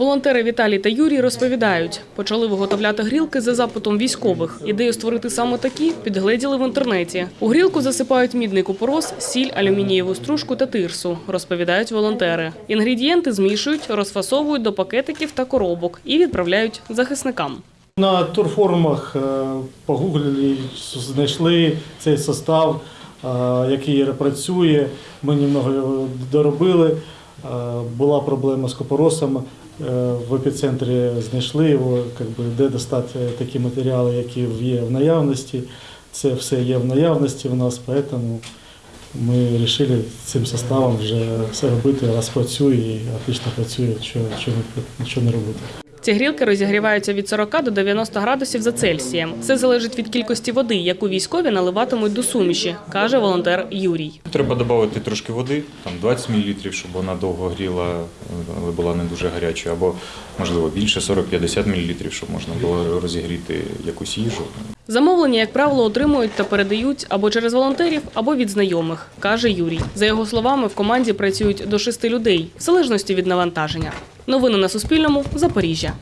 Волонтери Віталій та Юрій розповідають, почали виготовляти грілки за запитом військових. Ідею створити саме такі підгледіли в інтернеті. У грілку засипають мідний купорос, сіль, алюмінієву стружку та тирсу, розповідають волонтери. Інгредієнти змішують, розфасовують до пакетиків та коробок і відправляють захисникам. На турфорумах е, погуглили, знайшли цей состав, е, який працює. Ми немного доробили. Е, Була проблема з купоросом. е, В епіцентрі знайшли його, якби, де достати такі матеріали, які є в наявності. Це все є в наявності в нас, тому ми вирішили цим составом вже все робити, раз працює і отлично працює, що, що, що не робити. Ці грілки розігріваються від 40 до 90 градусів за Цельсієм. Все залежить від кількості води, яку військові наливатимуть до суміші, каже волонтер Юрій. Треба додати трошки води, там 20 мл, щоб вона довго гріла, але була не дуже гарячою, або можливо більше 40-50 мл, щоб можна було розігріти якусь їжу. Замовлення, як правило, отримують та передають або через волонтерів, або від знайомих, каже Юрій. За його словами, в команді працюють до шести людей, в залежності від навантаження. Новини на Суспільному. Запоріжжя.